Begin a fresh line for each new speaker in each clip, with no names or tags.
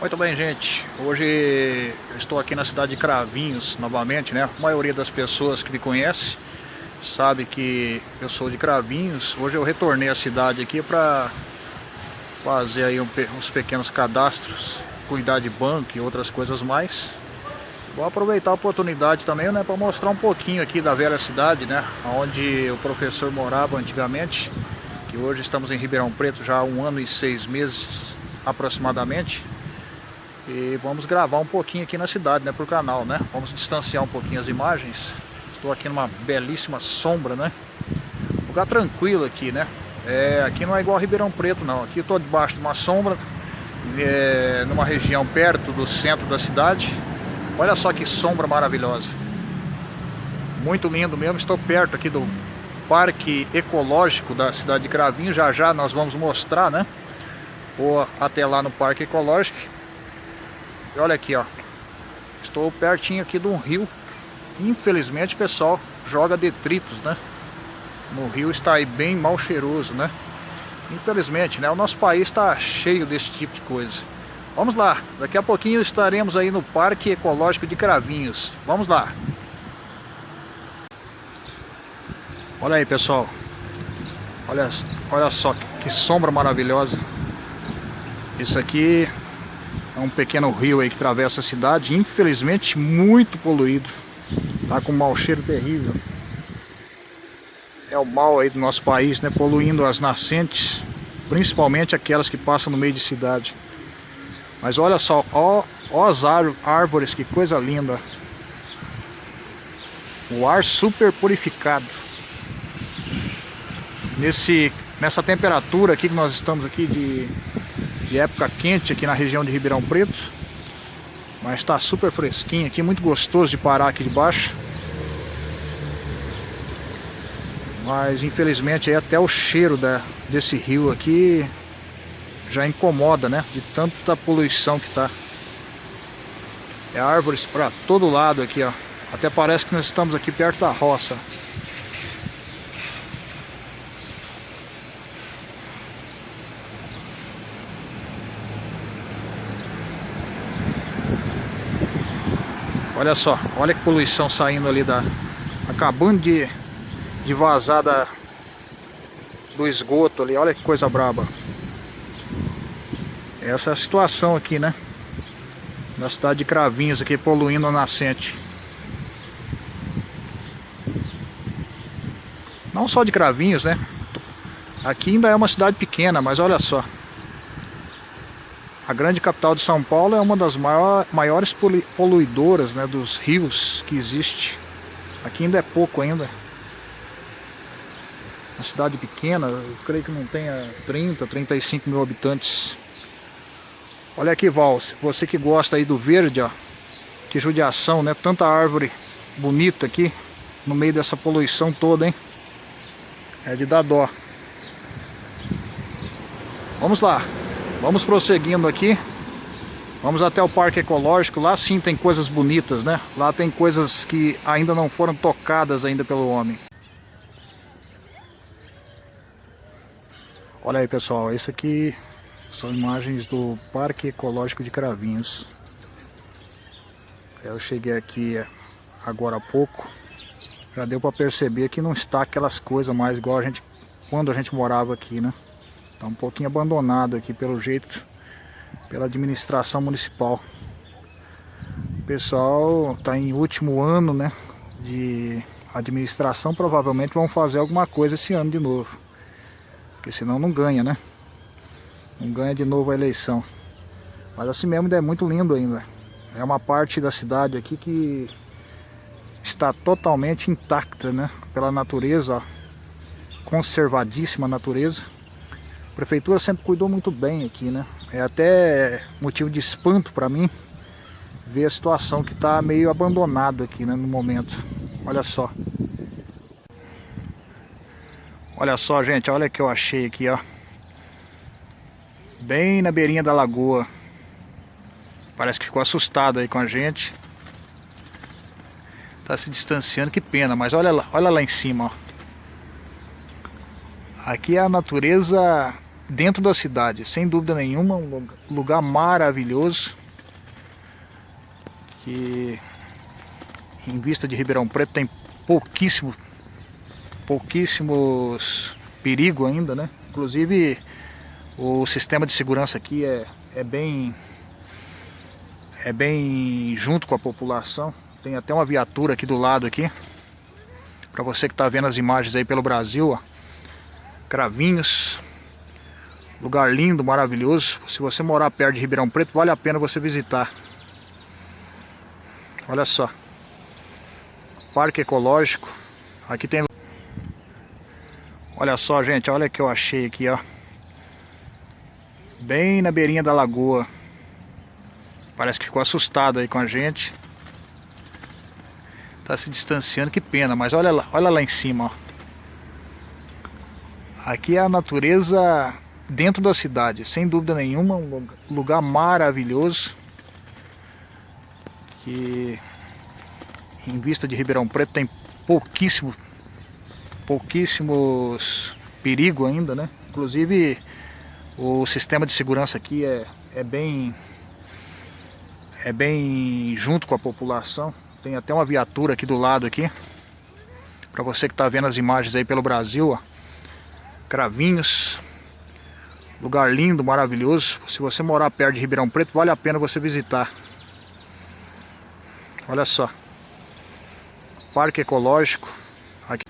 Muito bem, gente. Hoje eu estou aqui na cidade de Cravinhos, novamente, né? A maioria das pessoas que me conhece sabe que eu sou de Cravinhos. Hoje eu retornei à cidade aqui para fazer aí um, uns pequenos cadastros, cuidar de banco e outras coisas mais. Vou aproveitar a oportunidade também, né, para mostrar um pouquinho aqui da velha cidade, né, onde o professor morava antigamente, que hoje estamos em Ribeirão Preto já há um ano e seis meses aproximadamente. E vamos gravar um pouquinho aqui na cidade, né, pro canal, né? Vamos distanciar um pouquinho as imagens. Estou aqui numa belíssima sombra, né? Lugar tranquilo aqui, né? É, aqui não é igual Ribeirão Preto, não. Aqui eu estou debaixo de uma sombra, é, numa região perto do centro da cidade. Olha só que sombra maravilhosa. Muito lindo mesmo. Estou perto aqui do Parque Ecológico da cidade de Cravinho. Já já nós vamos mostrar, né? Ou até lá no Parque Ecológico. E olha aqui, ó. Estou pertinho aqui de um rio. Infelizmente, pessoal, joga detritos, né? No rio está aí bem mal cheiroso, né? Infelizmente, né? O nosso país está cheio desse tipo de coisa. Vamos lá, daqui a pouquinho estaremos aí no Parque Ecológico de Cravinhos. Vamos lá. Olha aí, pessoal. Olha, olha só que sombra maravilhosa. Isso aqui é um pequeno rio aí que atravessa a cidade, infelizmente muito poluído. Tá com um mau cheiro terrível. É o mal aí do nosso país, né? Poluindo as nascentes, principalmente aquelas que passam no meio de cidade. Mas olha só, ó, ó as árvores, que coisa linda. O ar super purificado. Nesse, nessa temperatura aqui que nós estamos aqui de de época quente aqui na região de Ribeirão Preto. Mas está super fresquinho aqui, muito gostoso de parar aqui de baixo. Mas infelizmente até o cheiro da, desse rio aqui já incomoda, né? De tanta poluição que tá. É árvores para todo lado aqui, ó. Até parece que nós estamos aqui perto da roça. Olha só, olha que poluição saindo ali da... Acabando de, de vazar da, do esgoto ali, olha que coisa braba. Essa é a situação aqui, né? Na cidade de Cravinhos aqui, poluindo a nascente. Não só de Cravinhos, né? Aqui ainda é uma cidade pequena, mas olha só. A grande capital de São Paulo é uma das maiores poluidoras né, dos rios que existe. Aqui ainda é pouco ainda. Uma cidade pequena, eu creio que não tenha 30, 35 mil habitantes. Olha aqui, Val, você que gosta aí do verde, ó. Que judiação, né? Tanta árvore bonita aqui no meio dessa poluição toda, hein? É de dar dó. Vamos lá. Vamos prosseguindo aqui. Vamos até o Parque Ecológico. Lá sim tem coisas bonitas, né? Lá tem coisas que ainda não foram tocadas ainda pelo homem. Olha aí, pessoal. Esse aqui são imagens do Parque Ecológico de Cravinhos. Eu cheguei aqui agora há pouco. Já deu para perceber que não está aquelas coisas mais igual a gente quando a gente morava aqui, né? Está um pouquinho abandonado aqui pelo jeito, pela administração municipal. O pessoal está em último ano, né, de administração, provavelmente vão fazer alguma coisa esse ano de novo. Porque senão não ganha, né? Não ganha de novo a eleição. Mas assim mesmo é muito lindo ainda. É uma parte da cidade aqui que está totalmente intacta, né? Pela natureza, ó. conservadíssima natureza. A prefeitura sempre cuidou muito bem aqui, né? É até motivo de espanto para mim ver a situação que está meio abandonado aqui, né, no momento. Olha só. Olha só, gente, olha o que eu achei aqui, ó. Bem na beirinha da lagoa. Parece que ficou assustado aí com a gente. Tá se distanciando, que pena, mas olha lá, olha lá em cima, ó. Aqui é a natureza dentro da cidade, sem dúvida nenhuma, um lugar maravilhoso. Que em vista de Ribeirão Preto tem pouquíssimo, pouquíssimos perigo ainda, né? Inclusive o sistema de segurança aqui é, é bem é bem junto com a população. Tem até uma viatura aqui do lado aqui. Para você que está vendo as imagens aí pelo Brasil, ó. Cravinhos. Lugar lindo, maravilhoso. Se você morar perto de Ribeirão Preto, vale a pena você visitar. Olha só. Parque ecológico. Aqui tem... Olha só, gente. Olha o que eu achei aqui, ó. Bem na beirinha da lagoa. Parece que ficou assustado aí com a gente. Tá se distanciando, que pena. Mas olha lá, olha lá em cima, ó. Aqui é a natureza dentro da cidade, sem dúvida nenhuma, um lugar maravilhoso. Que em vista de Ribeirão Preto tem pouquíssimo, pouquíssimos perigo ainda, né? Inclusive o sistema de segurança aqui é, é bem é bem junto com a população. Tem até uma viatura aqui do lado aqui. Para você que está vendo as imagens aí pelo Brasil, ó. Cravinhos. Lugar lindo, maravilhoso. Se você morar perto de Ribeirão Preto, vale a pena você visitar. Olha só. Parque ecológico. Aqui.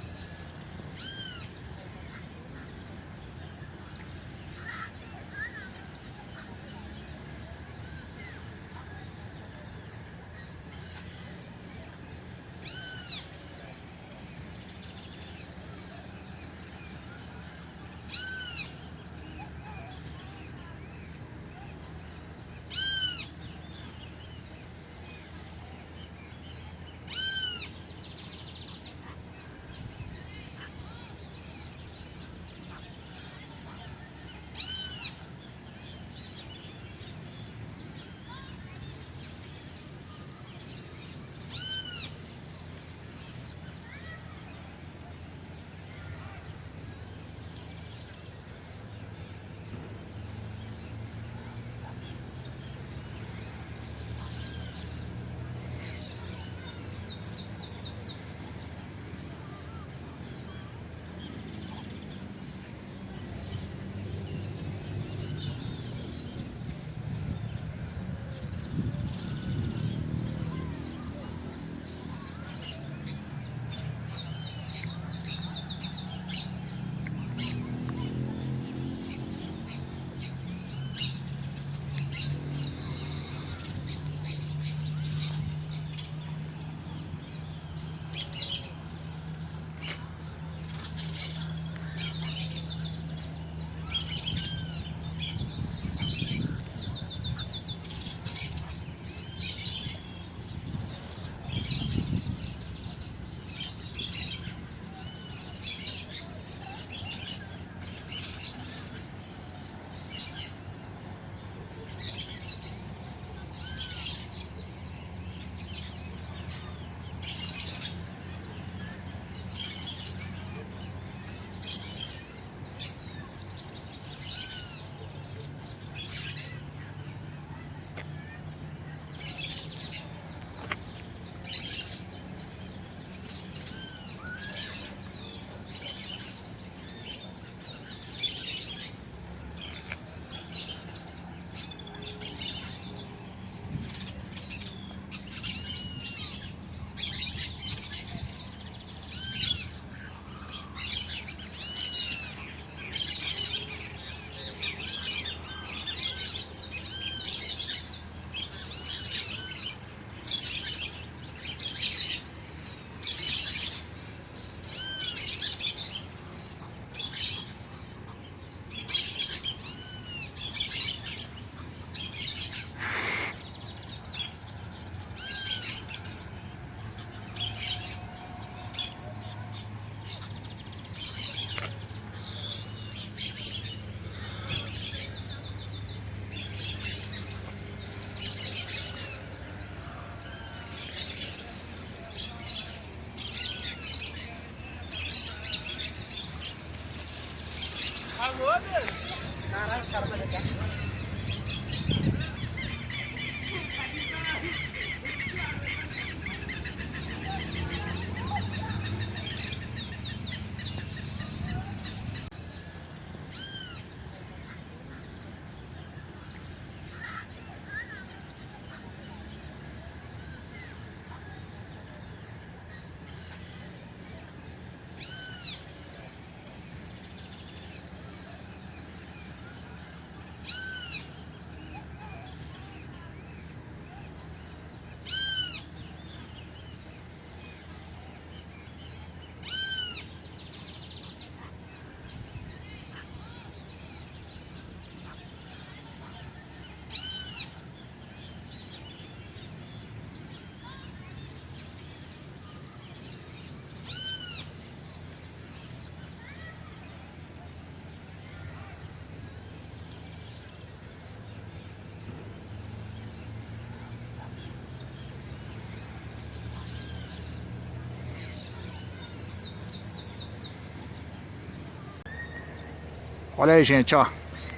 Olha aí, gente, ó.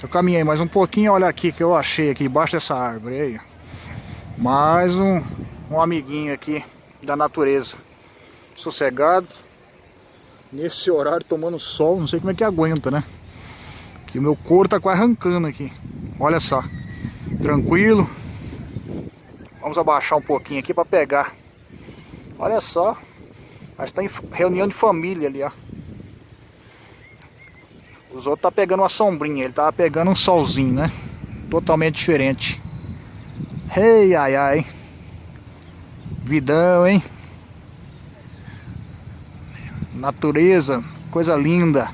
Eu caminhei mais um pouquinho, olha aqui que eu achei aqui embaixo dessa árvore aí. Mais um, um amiguinho aqui da natureza. Sossegado. Nesse horário tomando sol, não sei como é que aguenta, né? Que o meu couro tá quase arrancando aqui. Olha só. Tranquilo. Vamos abaixar um pouquinho aqui para pegar. Olha só. Mas tá em reunião de família ali, ó. Os outros tá pegando uma sombrinha, ele tava pegando um solzinho, né? Totalmente diferente. Ei, ai, ai. Vidão, hein? Natureza, coisa linda.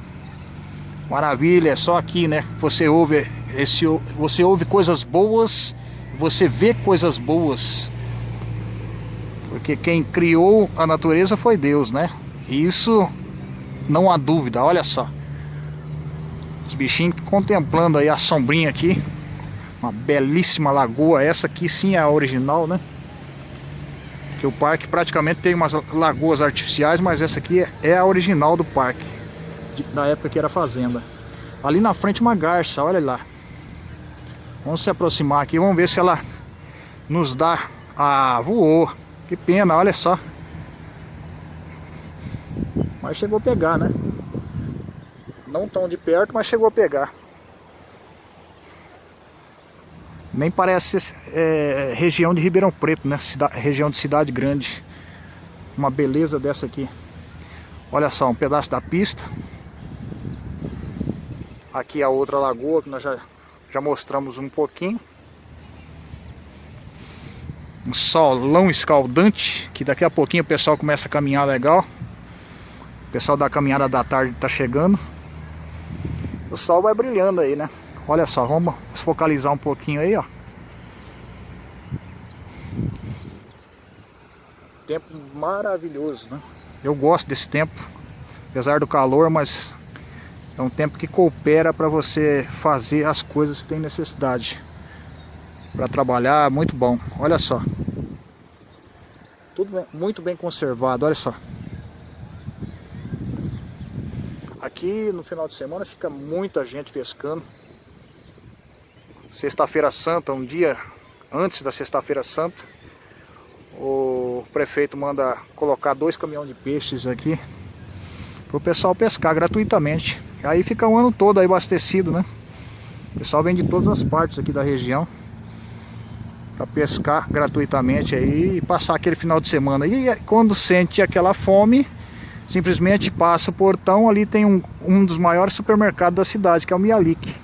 Maravilha, é só aqui, né? Você ouve esse você ouve coisas boas, você vê coisas boas. Porque quem criou a natureza foi Deus, né? Isso não há dúvida, olha só. Os contemplando aí a sombrinha aqui. Uma belíssima lagoa. Essa aqui sim é a original, né? Que o parque praticamente tem umas lagoas artificiais, mas essa aqui é a original do parque. Da época que era fazenda. Ali na frente uma garça, olha lá. Vamos se aproximar aqui, vamos ver se ela nos dá... Ah, voou. Que pena, olha só. Mas chegou a pegar, né? Não tão de perto, mas chegou a pegar. Nem parece é, região de Ribeirão Preto, né? Cida, região de cidade grande. Uma beleza dessa aqui. Olha só, um pedaço da pista. Aqui a outra lagoa que nós já, já mostramos um pouquinho. Um solão escaldante, que daqui a pouquinho o pessoal começa a caminhar legal. O pessoal da caminhada da tarde está chegando o sol vai brilhando aí, né? Olha só, vamos focalizar um pouquinho aí, ó. Tempo maravilhoso, né? Eu gosto desse tempo, apesar do calor, mas é um tempo que coopera para você fazer as coisas que tem necessidade. Para trabalhar, muito bom. Olha só. Tudo bem, muito bem conservado, olha só. Aqui no final de semana fica muita gente pescando. Sexta-feira Santa, um dia antes da Sexta-feira Santa, o prefeito manda colocar dois caminhões de peixes aqui para o pessoal pescar gratuitamente. Aí fica o ano todo aí abastecido, né? O pessoal vem de todas as partes aqui da região para pescar gratuitamente aí e passar aquele final de semana. E quando sente aquela fome, simplesmente passa o portão, ali tem um, um dos maiores supermercados da cidade, que é o Mialik.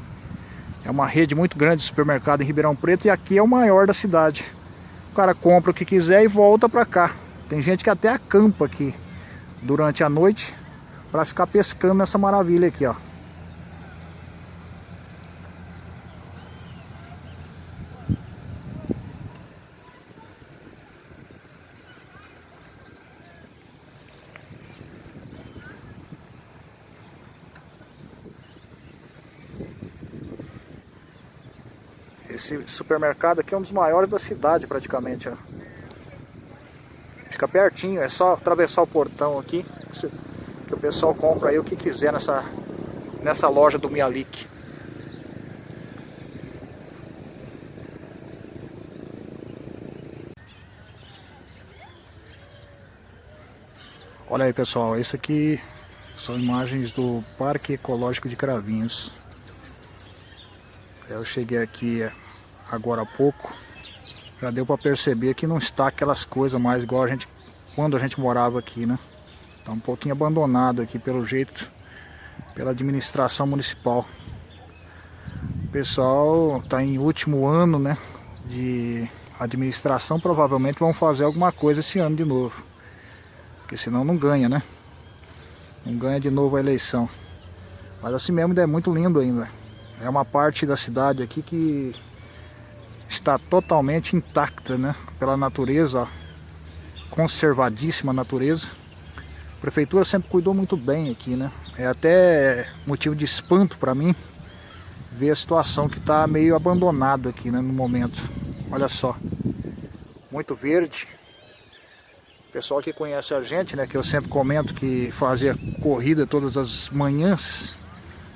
É uma rede muito grande de supermercado em Ribeirão Preto e aqui é o maior da cidade. O cara compra o que quiser e volta para cá. Tem gente que até acampa aqui durante a noite para ficar pescando nessa maravilha aqui, ó. Esse supermercado aqui é um dos maiores da cidade praticamente, ó. Fica pertinho, é só atravessar o portão aqui que o pessoal compra aí o que quiser nessa, nessa loja do Mialik. Olha aí pessoal, isso aqui são imagens do Parque Ecológico de Cravinhos. Eu cheguei aqui é, agora há pouco, já deu para perceber que não está aquelas coisas mais igual a gente quando a gente morava aqui, né? Está um pouquinho abandonado aqui pelo jeito, pela administração municipal. O pessoal está em último ano, né? De administração, provavelmente vão fazer alguma coisa esse ano de novo. Porque senão não ganha, né? Não ganha de novo a eleição. Mas assim mesmo é muito lindo ainda. É uma parte da cidade aqui que está totalmente intacta, né? Pela natureza, ó. conservadíssima natureza. A prefeitura sempre cuidou muito bem aqui, né? É até motivo de espanto para mim ver a situação que está meio abandonado aqui, né? No momento. Olha só, muito verde. O pessoal que conhece a gente, né? Que eu sempre comento que fazia corrida todas as manhãs.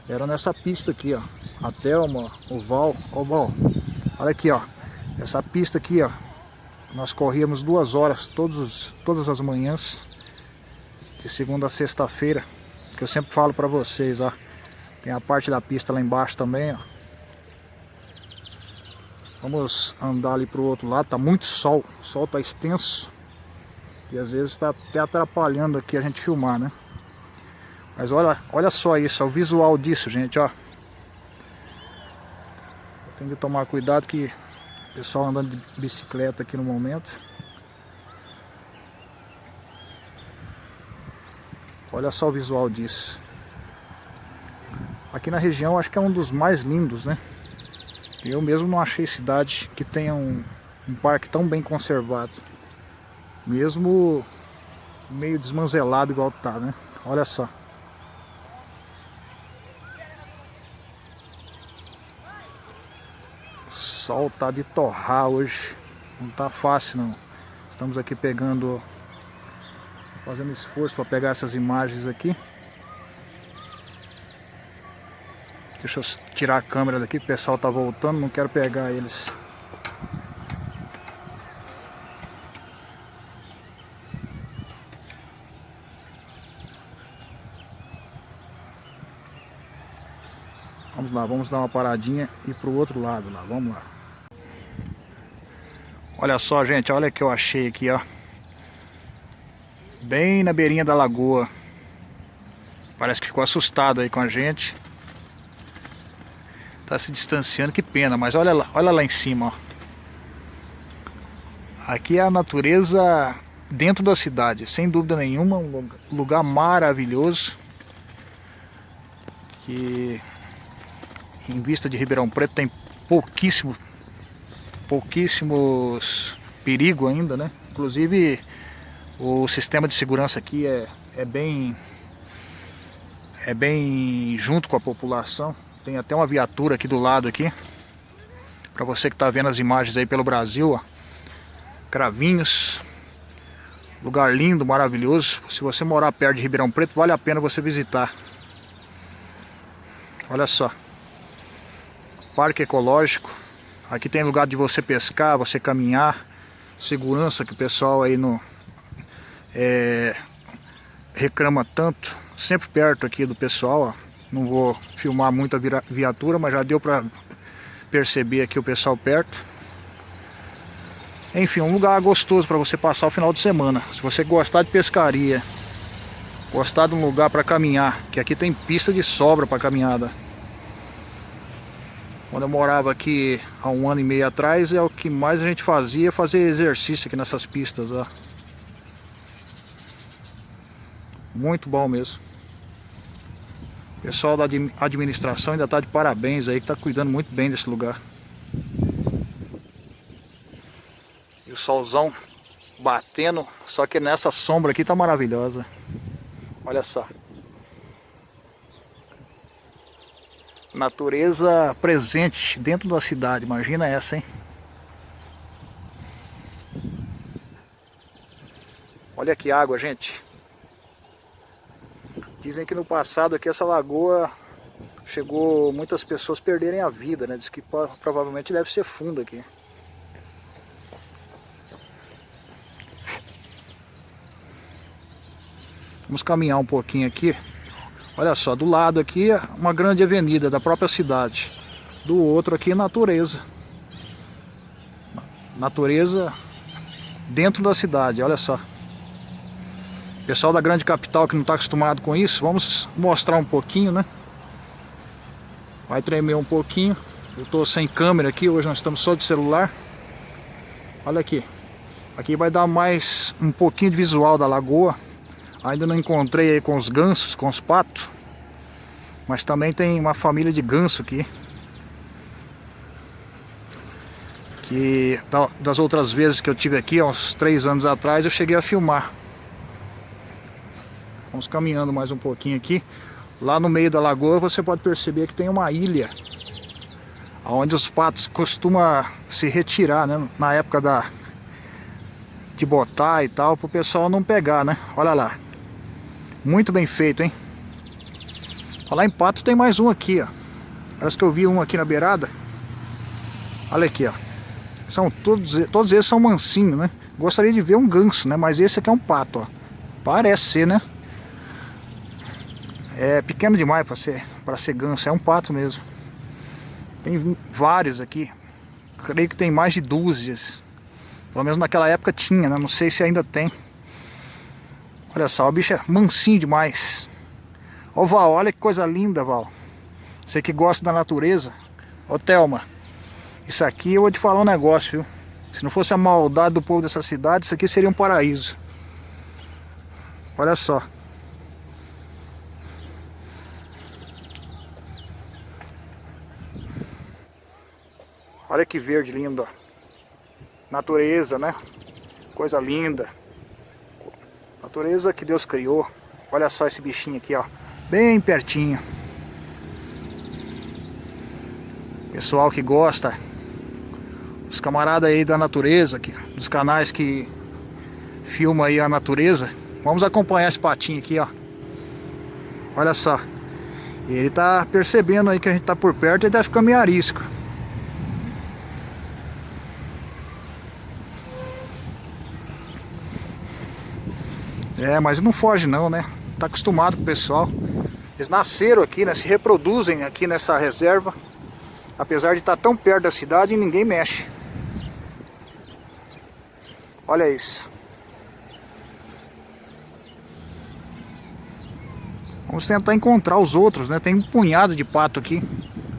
Era nessa pista aqui, ó. A Thelma, o Val, ó o Val. Olha aqui, ó. Essa pista aqui, ó. Nós corríamos duas horas todos, todas as manhãs. De segunda a sexta-feira. Que eu sempre falo pra vocês, ó. Tem a parte da pista lá embaixo também, ó. Vamos andar ali pro outro lado. Tá muito sol. O sol tá extenso. E às vezes está até atrapalhando aqui a gente filmar, né? Mas olha, olha só isso, o visual disso, gente, ó. Tem que tomar cuidado que o pessoal andando de bicicleta aqui no momento. Olha só o visual disso. Aqui na região acho que é um dos mais lindos, né? Eu mesmo não achei cidade que tenha um, um parque tão bem conservado. Mesmo meio desmanzelado igual tá, né? Olha só. Sol tá de torrar hoje. Não tá fácil não. Estamos aqui pegando, fazendo esforço para pegar essas imagens aqui. Deixa eu tirar a câmera daqui, o pessoal tá voltando, não quero pegar eles. Vamos lá, vamos dar uma paradinha e pro outro lado lá, vamos lá. Olha só, gente, olha o que eu achei aqui, ó. Bem na beirinha da lagoa. Parece que ficou assustado aí com a gente. Tá se distanciando, que pena, mas olha lá, olha lá em cima, ó. Aqui é a natureza dentro da cidade, sem dúvida nenhuma, um lugar maravilhoso. Que em vista de Ribeirão Preto tem pouquíssimo pouquíssimos perigo ainda, né? Inclusive o sistema de segurança aqui é, é bem é bem junto com a população. Tem até uma viatura aqui do lado aqui. Para você que está vendo as imagens aí pelo Brasil, ó. Cravinhos. Lugar lindo, maravilhoso. Se você morar perto de Ribeirão Preto, vale a pena você visitar. Olha só. Parque ecológico. Aqui tem lugar de você pescar, você caminhar, segurança que o pessoal aí no é, reclama tanto, sempre perto aqui do pessoal, ó. não vou filmar muita viatura, mas já deu para perceber aqui o pessoal perto. Enfim, um lugar gostoso para você passar o final de semana. Se você gostar de pescaria, gostar de um lugar para caminhar, que aqui tem pista de sobra para caminhada. Quando eu morava aqui há um ano e meio atrás, é o que mais a gente fazia, fazer exercício aqui nessas pistas, ó. Muito bom mesmo. O pessoal da administração ainda está de parabéns aí, que está cuidando muito bem desse lugar. E o solzão batendo, só que nessa sombra aqui tá maravilhosa. Olha só. Natureza presente dentro da cidade, imagina essa, hein? Olha que água, gente. Dizem que no passado aqui essa lagoa chegou muitas pessoas perderem a vida, né? Diz que provavelmente deve ser fundo aqui. Vamos caminhar um pouquinho aqui. Olha só, do lado aqui é uma grande avenida da própria cidade. Do outro aqui natureza. Natureza dentro da cidade, olha só. Pessoal da grande capital que não está acostumado com isso, vamos mostrar um pouquinho, né? Vai tremer um pouquinho. Eu estou sem câmera aqui, hoje nós estamos só de celular. Olha aqui. Aqui vai dar mais um pouquinho de visual da lagoa. Ainda não encontrei aí com os gansos, com os patos. Mas também tem uma família de ganso aqui. Que das outras vezes que eu tive aqui, há uns três anos atrás, eu cheguei a filmar. Vamos caminhando mais um pouquinho aqui. Lá no meio da lagoa você pode perceber que tem uma ilha. Onde os patos costumam se retirar, né? Na época da, de botar e tal, para o pessoal não pegar, né? Olha lá. Muito bem feito, hein? Falar em pato tem mais um aqui, ó. Parece que eu vi um aqui na beirada. Olha aqui, ó. São todos, todos esses são mansinhos, né? Gostaria de ver um ganso, né? Mas esse aqui é um pato, ó. Parece ser, né? É pequeno demais para ser, para ser ganso, é um pato mesmo. Tem vários aqui. Creio que tem mais de dúzias. Pelo menos naquela época tinha, né? Não sei se ainda tem. Olha só, o bicho é mansinho demais. Ô Val, olha que coisa linda, Val. Você que gosta da natureza. Ô Thelma, isso aqui eu vou te falar um negócio, viu? Se não fosse a maldade do povo dessa cidade, isso aqui seria um paraíso. Olha só. Olha que verde lindo, ó. Natureza, né? Coisa linda. Natureza que Deus criou. Olha só esse bichinho aqui, ó. Bem pertinho. Pessoal que gosta. Os camaradas aí da natureza, que, dos canais que filma aí a natureza. Vamos acompanhar esse patinho aqui, ó. Olha só. Ele tá percebendo aí que a gente tá por perto e tá ficando meio arisco. É, mas não foge não, né? Tá acostumado com o pessoal. Eles nasceram aqui, né? Se reproduzem aqui nessa reserva. Apesar de estar tão perto da cidade, ninguém mexe. Olha isso. Vamos tentar encontrar os outros, né? Tem um punhado de pato aqui.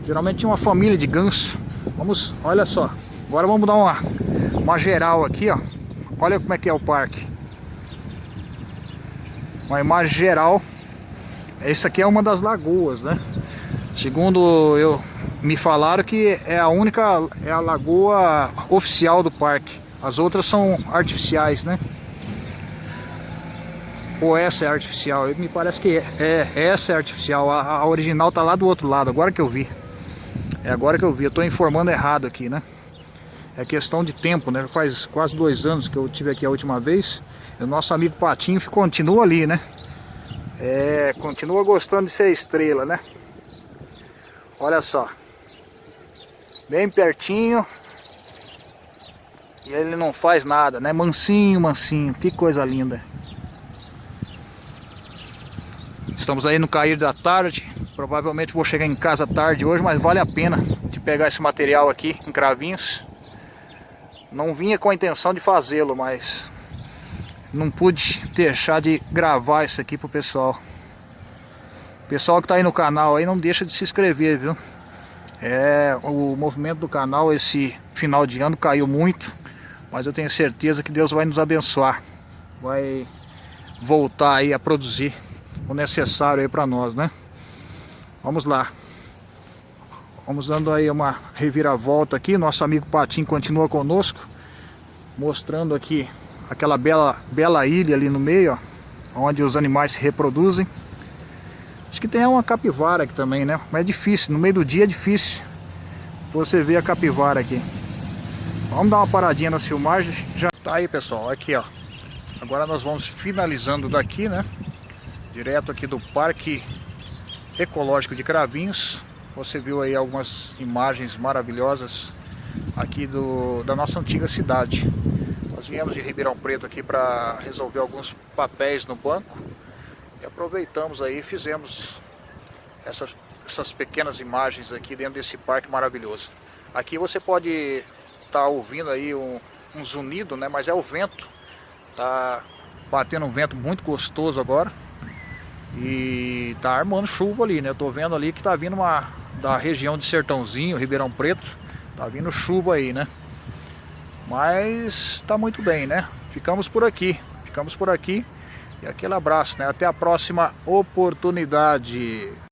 Geralmente tinha uma família de ganso. Vamos, olha só. Agora vamos dar uma, uma geral aqui, ó. Olha como é que é o parque uma imagem geral. Essa aqui é uma das lagoas, né? Segundo eu me falaram que é a única é a lagoa oficial do parque. As outras são artificiais, né? Ou essa é artificial? Me parece que é, é essa é artificial. A, a, original tá lá do outro lado. Agora que eu vi. É agora que eu vi. Eu tô informando errado aqui, né? É questão de tempo, né? Faz quase dois anos que eu tive aqui a última vez. O nosso amigo Patinho continua ali, né? É, continua gostando de ser estrela, né? Olha só. Bem pertinho. E ele não faz nada, né? Mansinho, mansinho. Que coisa linda. Estamos aí no cair da tarde. Provavelmente vou chegar em casa tarde hoje, mas vale a pena de pegar esse material aqui em cravinhos. Não vinha com a intenção de fazê-lo, mas não pude deixar de gravar isso aqui pro pessoal. Pessoal que tá aí no canal aí, não deixa de se inscrever, viu? É, o movimento do canal esse final de ano caiu muito, mas eu tenho certeza que Deus vai nos abençoar. Vai voltar aí a produzir o necessário aí para nós, né? Vamos lá. Vamos dando aí uma reviravolta aqui. Nosso amigo Patinho continua conosco, mostrando aqui aquela bela, bela ilha ali no meio, ó, onde os animais se reproduzem. Acho que tem uma capivara aqui também, né? Mas é difícil, no meio do dia é difícil você ver a capivara aqui. Vamos dar uma paradinha nas filmagens. Já tá aí, pessoal, aqui, ó. Agora nós vamos finalizando daqui, né? Direto aqui do Parque Ecológico de Cravinhos. Você viu aí algumas imagens maravilhosas aqui do, da nossa antiga cidade. Nós viemos de Ribeirão Preto aqui para resolver alguns papéis no banco E aproveitamos aí, fizemos essas, essas pequenas imagens aqui dentro desse parque maravilhoso. Aqui você pode estar tá ouvindo aí um, um zunido, né? Mas é o vento. Tá batendo um vento muito gostoso agora. E tá armando chuva ali, né? Eu vendo ali que tá vindo uma da região de Sertãozinho, Ribeirão Preto. Tá vindo chuva aí, né? Mas tá muito bem, né? Ficamos por aqui. Ficamos por aqui. E aquele abraço, né? Até a próxima oportunidade.